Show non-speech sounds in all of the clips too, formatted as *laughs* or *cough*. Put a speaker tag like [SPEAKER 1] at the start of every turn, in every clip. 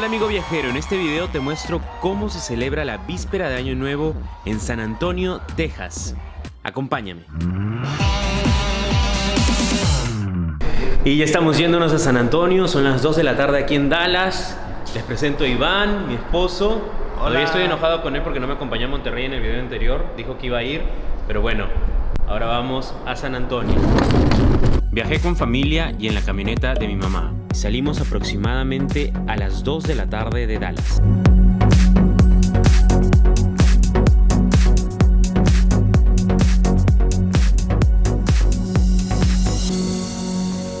[SPEAKER 1] Hola amigo viajero, en este video te muestro cómo se celebra la víspera de Año Nuevo en San Antonio, Texas. Acompáñame. Y ya estamos yéndonos a San Antonio, son las 2 de la tarde aquí en Dallas. Les presento a Iván, mi esposo. Todavía estoy enojado con él porque no me acompañó a Monterrey en el video anterior. Dijo que iba a ir, pero bueno, ahora vamos a San Antonio. Viajé con familia y en la camioneta de mi mamá. Salimos aproximadamente a las 2 de la tarde de Dallas.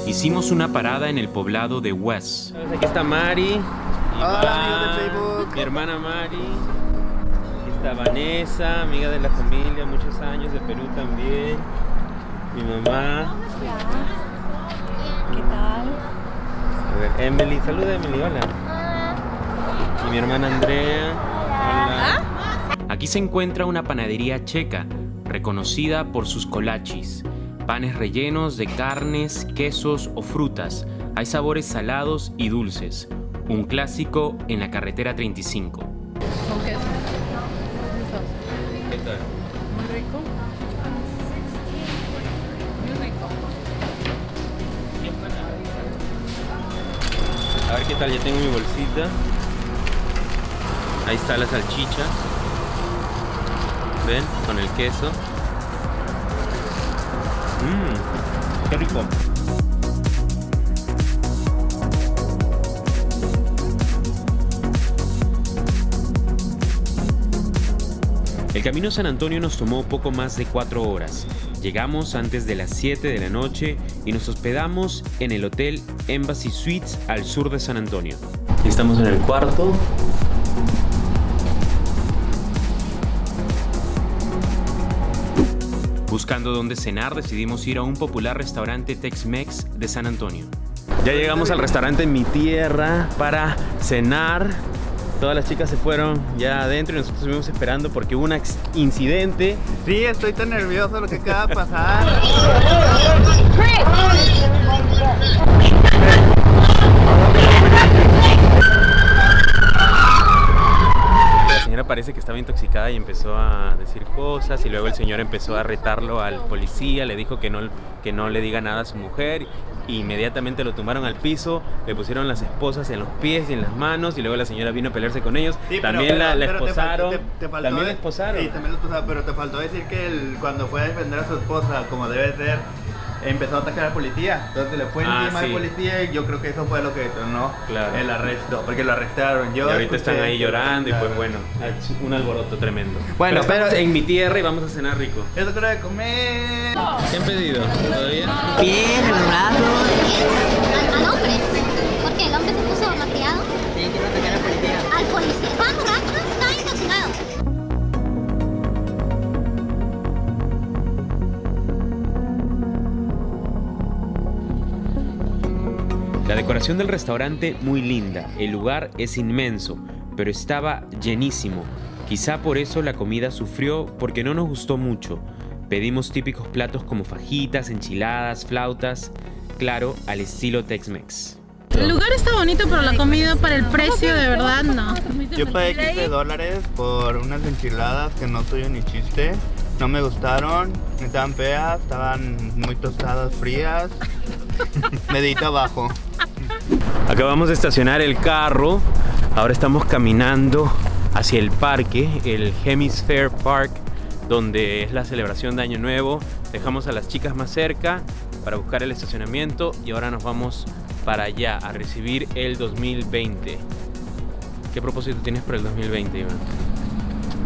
[SPEAKER 1] Hicimos una parada en el poblado de West. Aquí está Mari,
[SPEAKER 2] Hola, amigos de Facebook.
[SPEAKER 1] mi hermana Mari, aquí está Vanessa, amiga de la familia, muchos años de Perú también, mi mamá,
[SPEAKER 3] ¿Qué tal?
[SPEAKER 1] a ver, Emily, saluda Emily, hola. Y mi hermana Andrea, hola. Aquí se encuentra una panadería checa, reconocida por sus colachis, panes rellenos de carnes, quesos o frutas. Hay sabores salados y dulces, un clásico en la carretera 35. Qué tal, ya tengo mi bolsita. Ahí está la salchicha. ¿Ven? Con el queso. Mmm, qué rico. El camino a San Antonio nos tomó poco más de 4 horas. Llegamos antes de las 7 de la noche y nos hospedamos en el Hotel Embassy Suites al sur de San Antonio. Estamos en el cuarto. Buscando dónde cenar, decidimos ir a un popular restaurante Tex-Mex de San Antonio. Ya llegamos al restaurante mi tierra para cenar. Todas las chicas se fueron ya adentro y nosotros estuvimos esperando porque hubo un incidente.
[SPEAKER 2] Sí, estoy tan nervioso lo que acaba de pasar. *laughs*
[SPEAKER 1] La señora parece que estaba intoxicada y empezó a decir cosas y luego el señor empezó a retarlo al policía, le dijo que no, que no le diga nada a su mujer y inmediatamente lo tumbaron al piso, le pusieron las esposas en los pies y en las manos y luego la señora vino a pelearse con ellos.
[SPEAKER 2] Sí, pero-
[SPEAKER 1] también la, la
[SPEAKER 2] pero te
[SPEAKER 1] esposaron.
[SPEAKER 2] te- te faltó
[SPEAKER 1] también la esposaron.
[SPEAKER 2] Sí, también la esposaron, pero te faltó decir que él, cuando fue a defender a su esposa, como debe ser, empezó a atacar al policía. Entonces le fue
[SPEAKER 1] Ah,
[SPEAKER 2] encima
[SPEAKER 1] sí.
[SPEAKER 2] al policía y yo creo que eso fue lo que detonó
[SPEAKER 1] Claro.
[SPEAKER 2] el arresto, porque lo arrestaron. Yo
[SPEAKER 1] y ahorita están ahí llorando y pues bueno, un alboroto tremendo.
[SPEAKER 2] Bueno, pero-
[SPEAKER 1] en mi tierra y vamos a cenar rico.
[SPEAKER 2] Eso creo de comer.
[SPEAKER 1] ¿Qué han pedido? ¿Todavía?
[SPEAKER 4] Bien, enamorado.
[SPEAKER 1] Decoración del restaurante muy linda, el lugar es inmenso, pero estaba llenísimo. Quizá por eso la comida sufrió porque no nos gustó mucho. Pedimos típicos platos como fajitas, enchiladas, flautas, claro, al estilo Tex-Mex.
[SPEAKER 3] El lugar está bonito, pero la comida para el precio de verdad no.
[SPEAKER 2] Yo pagué 15 dólares por unas enchiladas que no soy ni chiste. No me gustaron, estaban feas, estaban muy tostadas, frías. *laughs* Medito abajo.
[SPEAKER 1] Acabamos de estacionar el carro, ahora estamos caminando hacia el parque, el Hemisphere Park, donde es la celebración de Año Nuevo. Dejamos a las chicas más cerca para buscar el estacionamiento y ahora nos vamos para allá a recibir el 2020. ¿Qué propósito tienes para el 2020, Iván?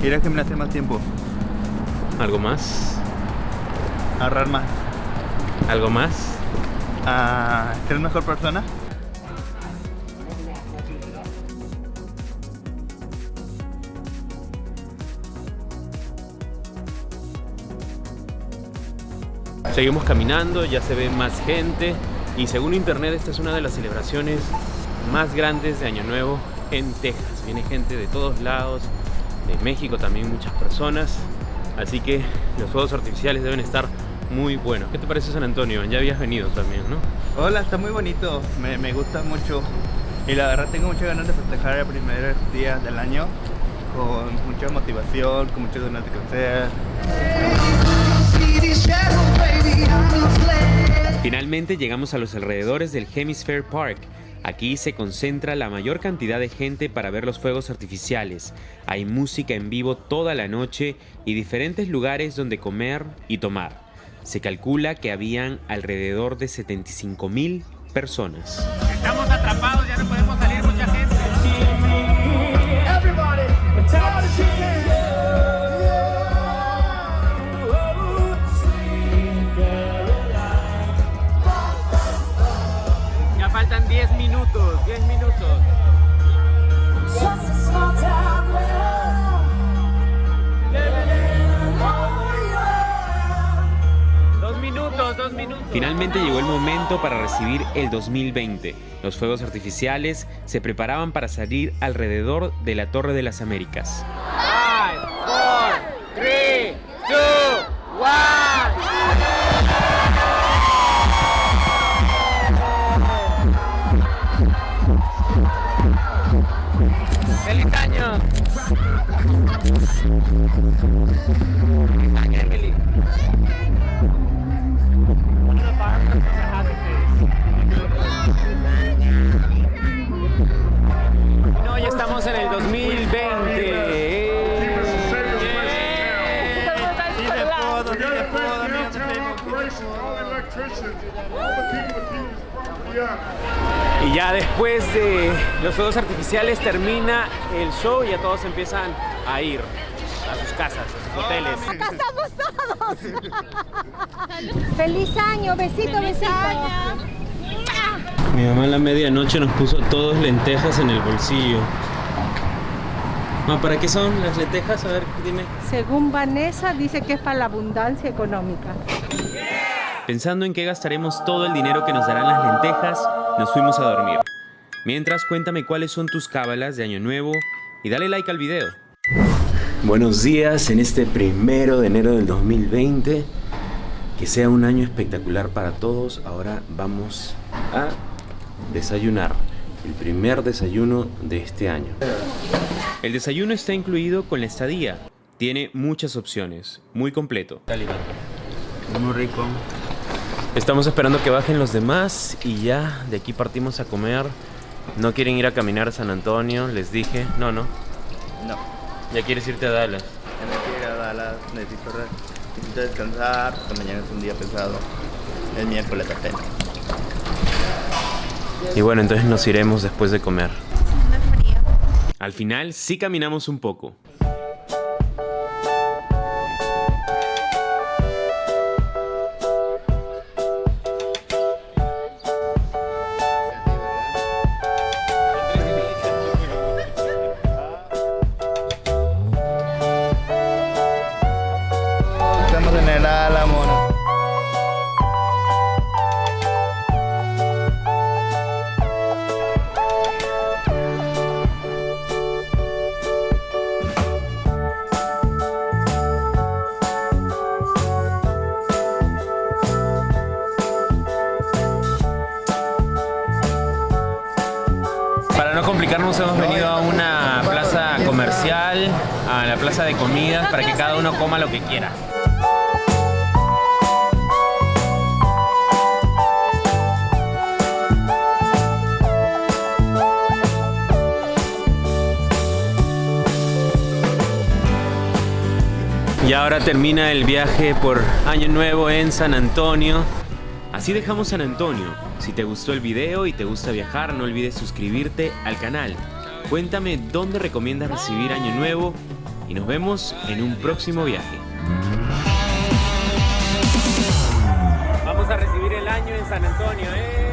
[SPEAKER 2] Ir a gimnasia más tiempo,
[SPEAKER 1] ¿Algo más?
[SPEAKER 2] ahorrar más,
[SPEAKER 1] ¿Algo más?
[SPEAKER 2] a ser mejor persona.
[SPEAKER 1] Seguimos caminando, ya se ve más gente y según internet esta es una de las celebraciones más grandes de Año Nuevo en Texas. Viene gente de todos lados, de México también muchas personas, así que los fuegos artificiales deben estar muy buenos. ¿Qué te parece San Antonio? Ya habías venido también, ¿no?
[SPEAKER 2] Hola, está muy bonito, me, me gusta mucho. Y la verdad tengo muchas ganas de festejar el primer día del año con mucha motivación, con muchas ganas de crecer.
[SPEAKER 1] Finalmente llegamos a los alrededores del Hemisphere Park. Aquí se concentra la mayor cantidad de gente para ver los fuegos artificiales. Hay música en vivo toda la noche y diferentes lugares donde comer y tomar. Se calcula que habían alrededor de 75 mil personas.
[SPEAKER 5] Estamos atrapados, ya no podemos
[SPEAKER 1] para recibir el 2020. Los fuegos artificiales se preparaban para salir alrededor de la Torre de las Américas.
[SPEAKER 5] Five, four, three, two, one. ¡Feliz año! ¡Feliz año, Emily! No, ya estamos en el 2020.
[SPEAKER 2] Sí se pudo, sí se pudo, amigos de Facebook.
[SPEAKER 5] Y ya después de los fuegos artificiales termina el show y ya todos empiezan a ir a sus casas, a sus hoteles. *laughs*
[SPEAKER 6] ¡Feliz año! Besito, besito.
[SPEAKER 1] Mi mamá a la medianoche nos puso todos lentejas en el bolsillo. Ma, ¿Para qué son las lentejas? A ver, dime.
[SPEAKER 6] Según Vanessa, dice que es para la abundancia económica.
[SPEAKER 1] Pensando en qué gastaremos todo el dinero que nos darán las lentejas, nos fuimos a dormir. Mientras, cuéntame cuáles son tus cábalas de Año Nuevo y dale like al video. Buenos días en este primero de enero del 2020. Que sea un año espectacular para todos. Ahora vamos a desayunar. El primer desayuno de este año. El desayuno está incluido con la estadía. Tiene muchas opciones. Muy completo.
[SPEAKER 2] Muy rico.
[SPEAKER 1] Estamos esperando que bajen los demás y ya de aquí partimos a comer. No quieren ir a caminar a San Antonio, les dije. No, no.
[SPEAKER 2] No,
[SPEAKER 1] Ya quieres irte a Dallas.
[SPEAKER 2] ya me quiero ir a Dallas, necesito, necesito descansar, porque mañana es un día pesado. El miércoles apenas.
[SPEAKER 1] Y bueno, entonces nos iremos después de comer. Al final sí caminamos un poco. Complicarnos hemos venido a una plaza comercial, a la plaza de comidas, para que cada uno coma lo que quiera. Y ahora termina el viaje por Año Nuevo en San Antonio. Así dejamos San Antonio. Si te gustó el video y te gusta viajar, no olvides suscribirte al canal. Cuéntame dónde recomiendas recibir Año Nuevo y nos vemos en un próximo viaje.
[SPEAKER 5] Vamos a recibir el año en San Antonio, ¿eh?